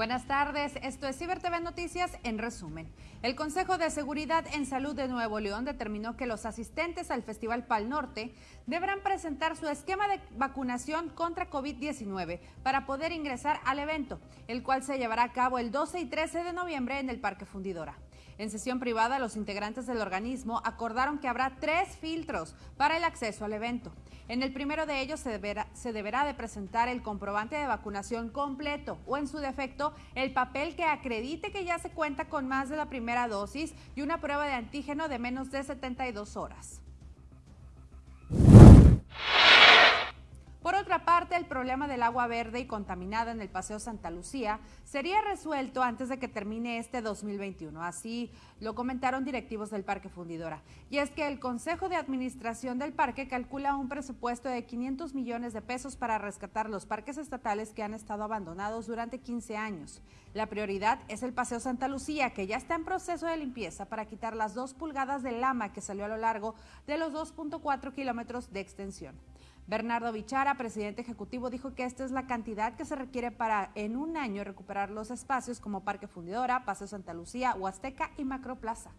Buenas tardes, esto es Ciber TV Noticias en resumen. El Consejo de Seguridad en Salud de Nuevo León determinó que los asistentes al Festival Pal Norte deberán presentar su esquema de vacunación contra COVID-19 para poder ingresar al evento, el cual se llevará a cabo el 12 y 13 de noviembre en el Parque Fundidora. En sesión privada, los integrantes del organismo acordaron que habrá tres filtros para el acceso al evento. En el primero de ellos se deberá, se deberá, de presentar el comprobante de vacunación completo o en su defecto el papel que acredite que ya se cuenta con más de la primera dosis y una prueba de antígeno de menos de 72 horas. Otra parte, el problema del agua verde y contaminada en el Paseo Santa Lucía sería resuelto antes de que termine este 2021. Así lo comentaron directivos del Parque Fundidora. Y es que el Consejo de Administración del parque calcula un presupuesto de 500 millones de pesos para rescatar los parques estatales que han estado abandonados durante 15 años. La prioridad es el Paseo Santa Lucía, que ya está en proceso de limpieza para quitar las dos pulgadas de lama que salió a lo largo de los 2.4 kilómetros de extensión. Bernardo Bichara, presidente ejecutivo, dijo que esta es la cantidad que se requiere para en un año recuperar los espacios como Parque Fundidora, Paseo Santa Lucía, Huasteca y Macroplaza.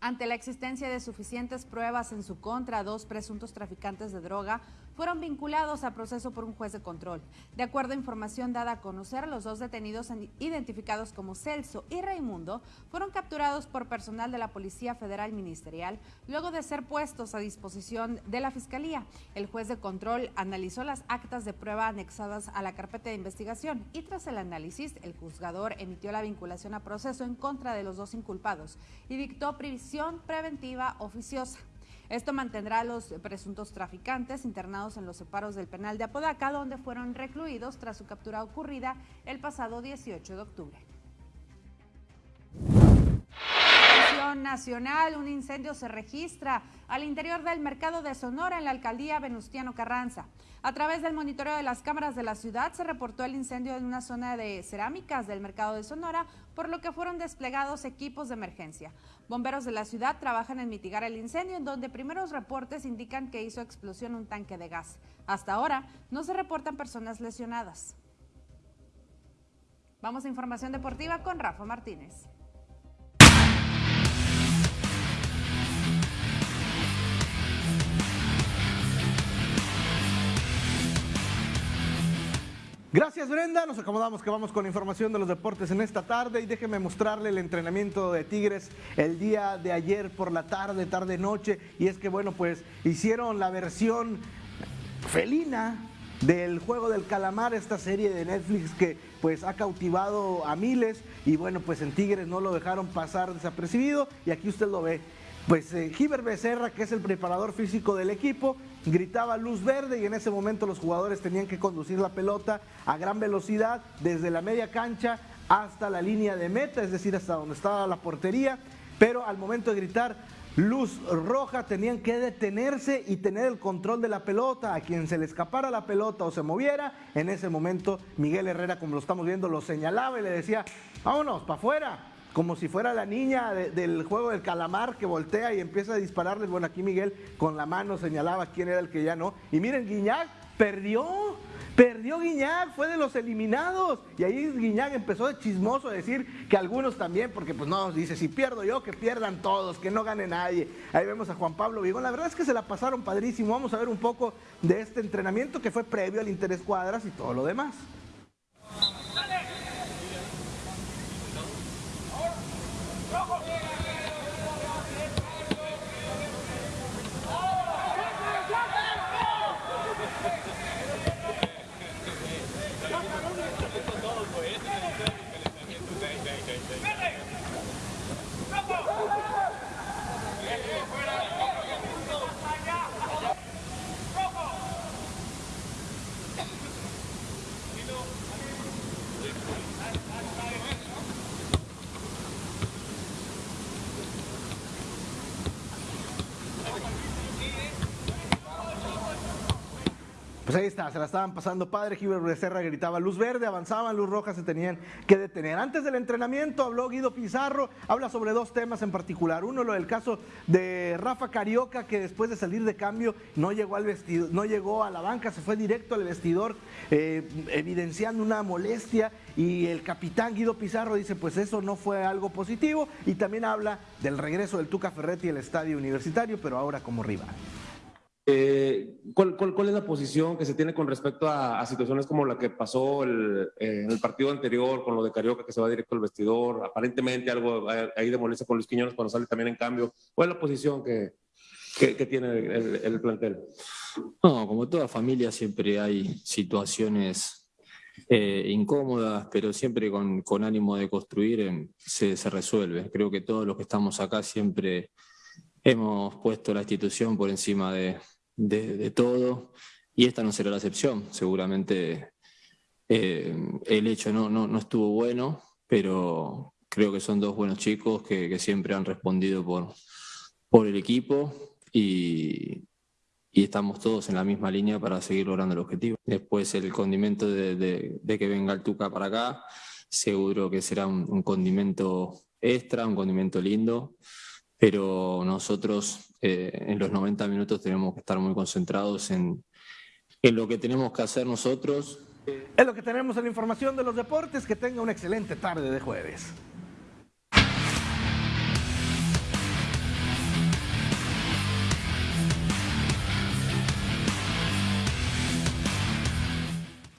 Ante la existencia de suficientes pruebas en su contra, dos presuntos traficantes de droga fueron vinculados a proceso por un juez de control. De acuerdo a información dada a conocer, los dos detenidos identificados como Celso y Raimundo fueron capturados por personal de la Policía Federal Ministerial luego de ser puestos a disposición de la Fiscalía. El juez de control analizó las actas de prueba anexadas a la carpeta de investigación y tras el análisis, el juzgador emitió la vinculación a proceso en contra de los dos inculpados y dictó prisión preventiva oficiosa. Esto mantendrá a los presuntos traficantes internados en los separos del penal de Apodaca, donde fueron recluidos tras su captura ocurrida el pasado 18 de octubre. Nacional, un incendio se registra al interior del mercado de Sonora en la alcaldía Venustiano Carranza. A través del monitoreo de las cámaras de la ciudad se reportó el incendio en una zona de cerámicas del mercado de Sonora, por lo que fueron desplegados equipos de emergencia. Bomberos de la ciudad trabajan en mitigar el incendio, en donde primeros reportes indican que hizo explosión un tanque de gas. Hasta ahora no se reportan personas lesionadas. Vamos a información deportiva con Rafa Martínez. Gracias Brenda, nos acomodamos que vamos con información de los deportes en esta tarde. Y déjeme mostrarle el entrenamiento de Tigres el día de ayer por la tarde, tarde noche y es que bueno pues hicieron la versión felina del juego del calamar, esta serie de Netflix que pues ha cautivado a miles. Y bueno pues en Tigres no lo dejaron pasar desapercibido. Y aquí usted lo ve. Pues eh, Giver Becerra, que es el preparador físico del equipo, gritaba luz verde y en ese momento los jugadores tenían que conducir la pelota a gran velocidad desde la media cancha hasta la línea de meta, es decir, hasta donde estaba la portería, pero al momento de gritar luz roja tenían que detenerse y tener el control de la pelota. A quien se le escapara la pelota o se moviera, en ese momento Miguel Herrera, como lo estamos viendo, lo señalaba y le decía, vámonos, para afuera, como si fuera la niña del juego del calamar que voltea y empieza a dispararles. Bueno, aquí Miguel con la mano señalaba quién era el que ya no. Y miren, Guiñac perdió. Perdió Guiñac, fue de los eliminados. Y ahí Guiñac empezó de chismoso a decir que algunos también, porque pues no, dice, si pierdo yo, que pierdan todos, que no gane nadie. Ahí vemos a Juan Pablo Vigón. La verdad es que se la pasaron padrísimo. Vamos a ver un poco de este entrenamiento que fue previo al Interés Cuadras y todo lo demás. Ahí está, se la estaban pasando padre. Gilbert Becerra gritaba luz verde, avanzaban, luz roja, se tenían que detener. Antes del entrenamiento habló Guido Pizarro, habla sobre dos temas en particular. Uno, lo del caso de Rafa Carioca, que después de salir de cambio no llegó al vestido, no llegó a la banca, se fue directo al vestidor, eh, evidenciando una molestia. Y el capitán Guido Pizarro dice, pues eso no fue algo positivo. Y también habla del regreso del Tuca Ferretti al estadio universitario, pero ahora como rival. Eh, ¿cuál, es la posición que se tiene con respecto a, situaciones como la que pasó eh, en el partido anterior con lo de Carioca que se va directo al vestidor? Aparentemente algo ahí de molestia con Luis Quiñones cuando sale también en cambio. ¿Cuál es la posición que, que, tiene el, plantel? No, como toda familia siempre hay situaciones eh, incómodas, pero siempre con, ánimo de construir se resuelve. Creo que todos los que estamos acá siempre hemos puesto la institución por encima de, de, todo y esta no será la excepción. Seguramente eh, el hecho no, no, no, estuvo bueno, pero creo que son dos buenos chicos que, siempre han respondido por, por el equipo y, y, estamos todos en la misma línea para seguir logrando el objetivo. Después el condimento de, que venga el Tuca para acá, seguro que será un condimento extra, un condimento lindo pero nosotros eh, en los 90 minutos tenemos que estar muy concentrados en, en lo que tenemos que hacer nosotros. Es lo que tenemos en la información de los deportes. Que tenga una excelente tarde de jueves.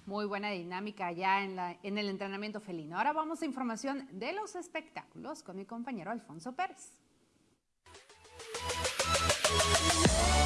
Muy buena dinámica ya en, la, en el entrenamiento felino. Ahora vamos a información de los espectáculos con mi compañero Alfonso Pérez. Música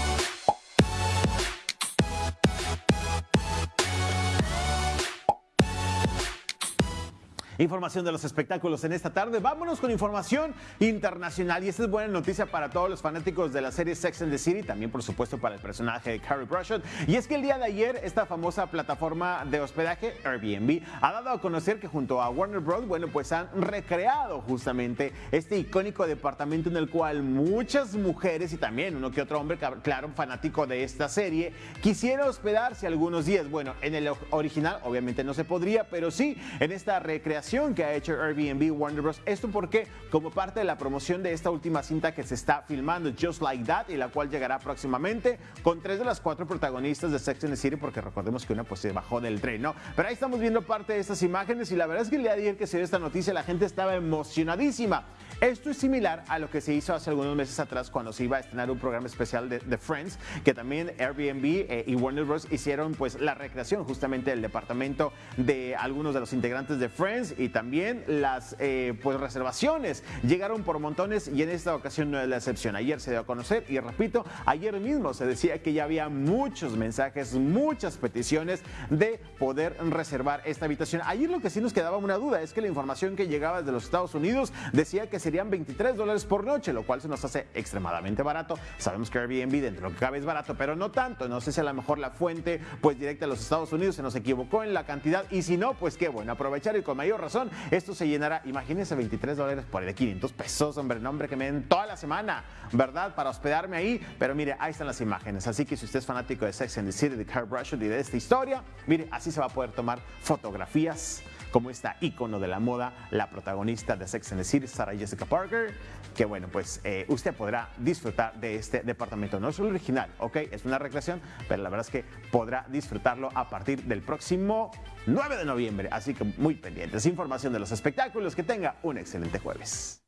Información de los espectáculos en esta tarde. Vámonos con información internacional. Y esta es buena noticia para todos los fanáticos de la serie Sex and the City, también por supuesto para el personaje de Carrie Bradshaw. Y es que el día de ayer esta famosa plataforma de hospedaje Airbnb ha dado a conocer que junto a Warner Bros. bueno pues han recreado justamente este icónico departamento en el cual muchas mujeres y también uno que otro hombre, claro, fanático de esta serie, quisiera hospedarse algunos días. Bueno, en el original obviamente no se podría, pero sí en esta recreación que ha hecho Airbnb Warner Bros. Esto porque como parte de la promoción de esta última cinta que se está filmando, Just Like That, y la cual llegará próximamente con tres de las cuatro protagonistas de Sex and the City, porque recordemos que una pues se bajó del tren, ¿no? Pero ahí estamos viendo parte de estas imágenes y la verdad es que el día de ayer que se dio esta noticia la gente estaba emocionadísima. Esto es similar a lo que se hizo hace algunos meses atrás cuando se iba a estrenar un programa especial de, Friends, que también Airbnb eh, y Warner Bros. hicieron pues la recreación justamente del departamento de algunos de los integrantes de Friends y también las eh, pues reservaciones llegaron por montones y en esta ocasión no es la excepción. Ayer se dio a conocer y repito, ayer mismo se decía que ya había muchos mensajes, muchas peticiones de poder reservar esta habitación. Ayer lo que sí nos quedaba una duda es que la información que llegaba desde los Estados Unidos decía que se serían 23 dólares por noche, lo cual se nos hace extremadamente barato. Sabemos que Airbnb dentro de lo que cabe es barato, pero no tanto. No sé si a lo mejor la fuente pues directa a los Estados Unidos se nos equivocó en la cantidad y si no, pues qué bueno, aprovechar y con mayor razón esto se llenará, imagínense 23 dólares por de 500 pesos, hombre, nombre que me den toda la semana, ¿verdad? Para hospedarme ahí, pero mire, ahí están las imágenes. Así que si usted es fanático de Sex and the City, de Car Brush y de esta historia, mire, así se va a poder tomar fotografías como esta ícono de la moda, la protagonista de Sex and the City, Sarah Jessica Parker, que bueno, pues eh, usted podrá disfrutar de este departamento. No es el original, ¿ok? Es una recreación, pero la verdad es que podrá disfrutarlo a partir del próximo 9 de noviembre. Así que muy pendientes. Información de los espectáculos. Que tenga un excelente jueves.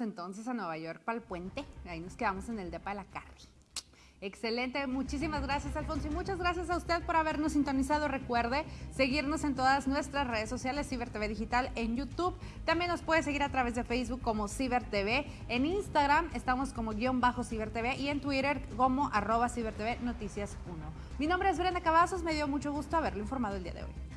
Entonces a Nueva York para el puente. Ahí nos quedamos en el depa de la Carri. Excelente, muchísimas gracias Alfonso y muchas gracias a usted por habernos sintonizado. Recuerde seguirnos en todas nuestras redes sociales, Ciber TV Digital en YouTube. También nos puede seguir a través de Facebook como Ciber TV. En Instagram estamos como guion bajo Ciber TV y en Twitter como arroba Ciber TV Noticias 1. Mi nombre es Brenda Cavazos, me dio mucho gusto haberlo informado el día de hoy.